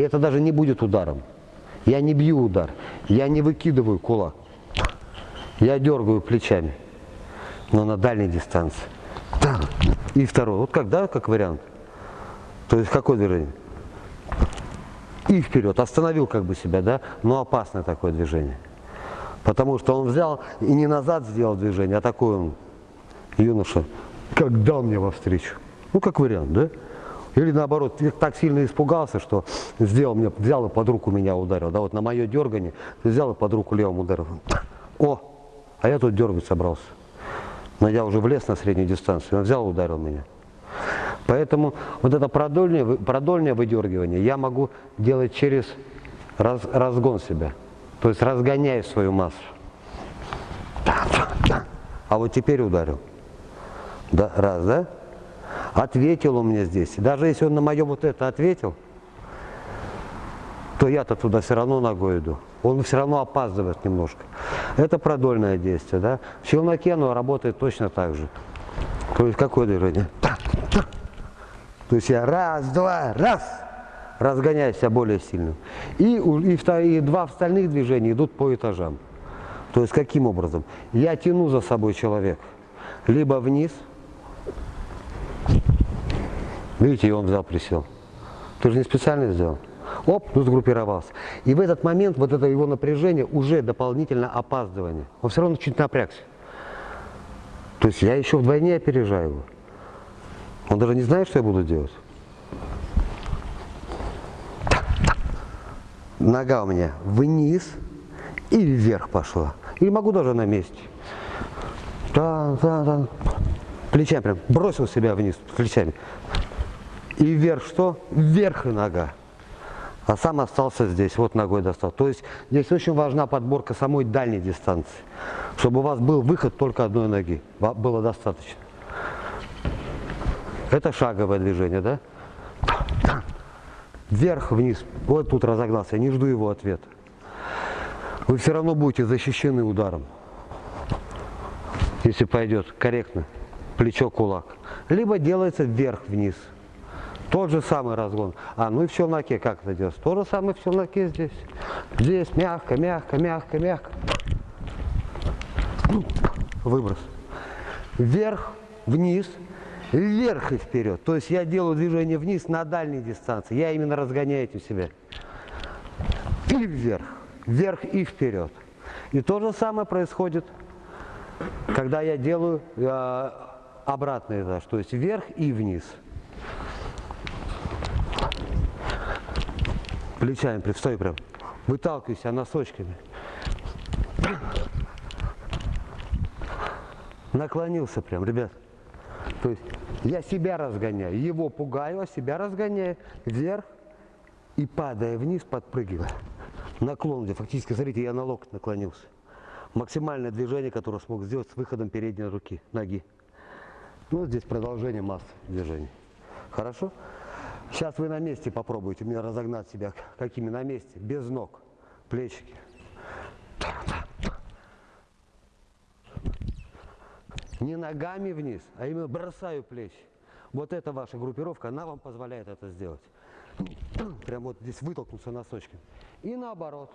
Это даже не будет ударом. Я не бью удар, я не выкидываю кулак. Я дергаю плечами, но на дальней дистанции. И второй. Вот как, да, как вариант. То есть какое движение? И вперед. Остановил как бы себя, да, но опасное такое движение. Потому что он взял и не назад сделал движение, а такой он, юноша, как дал мне во встречу. Ну, как вариант, да? Или наоборот, так сильно испугался, что сделал мне, взял и под руку меня ударил. Да, вот на мое дергание взял и под руку левым ударил. О, а я тут дергать собрался. Но я уже влез на среднюю дистанцию, он взял и ударил меня. Поэтому вот это продольное, продольное выдергивание я могу делать через раз, разгон себя. То есть разгоняя свою массу. А вот теперь ударил. Да, раз, да? Ответил он мне здесь. Даже если он на мое вот это ответил, то я-то туда все равно ногой иду. Он все равно опаздывает немножко. Это продольное действие. Да? В челноке оно работает точно так же. То есть какое движение? То есть я раз, два, раз, разгоняю себя более сильно. И, и, и два остальных движения идут по этажам. То есть каким образом? Я тяну за собой человека. Либо вниз, Видите, и он взял, присел. Ты же не специально сделал. Оп, ну сгруппировался. И в этот момент вот это его напряжение уже дополнительно опаздывание. Он все равно чуть напрягся. То есть я еще вдвойне опережаю его. Он даже не знает, что я буду делать. Нога у меня вниз и вверх пошла. Или могу даже на месте. Да, да, да. Плечами прям бросил себя вниз плечами. И вверх что? Вверх и нога. А сам остался здесь, вот ногой достал. То есть здесь очень важна подборка самой дальней дистанции. Чтобы у вас был выход только одной ноги. Было достаточно. Это шаговое движение, да? Вверх, вниз. Вот тут разогнался. Я не жду его ответа. Вы все равно будете защищены ударом. Если пойдет корректно. Плечо, кулак. Либо делается вверх-вниз. Тот же самый разгон. А, ну и в челноке как это делать? То же самое в челноке здесь. Здесь мягко, мягко, мягко, мягко. Выброс. Вверх, вниз, вверх и вперед. То есть я делаю движение вниз на дальней дистанции. Я именно разгоняю этим себя. И вверх. Вверх и вперед. И то же самое происходит, когда я делаю э, обратный этаж. То есть вверх и вниз. Плечами стой прям. Выталкивайся носочками. Наклонился прям, ребят. То есть я себя разгоняю, его пугаю, а себя разгоняю вверх и падая вниз, подпрыгивая. Наклон, где фактически, смотрите, я на локоть наклонился. Максимальное движение, которое смог сделать с выходом передней руки, ноги. Ну, здесь продолжение массы движений. Хорошо? Сейчас вы на месте попробуйте мне разогнать себя. Какими на месте? Без ног. Плечики. Не ногами вниз, а именно бросаю плечи. Вот эта ваша группировка, она вам позволяет это сделать. Прям вот здесь вытолкнуться носочками. И наоборот.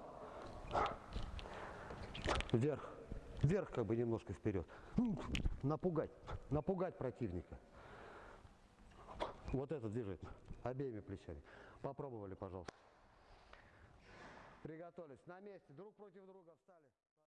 Вверх. Вверх как бы немножко вперед. Напугать. Напугать противника. Вот это движение. Обеими плечами. Попробовали, пожалуйста. Приготовились. На месте. Друг против друга встали.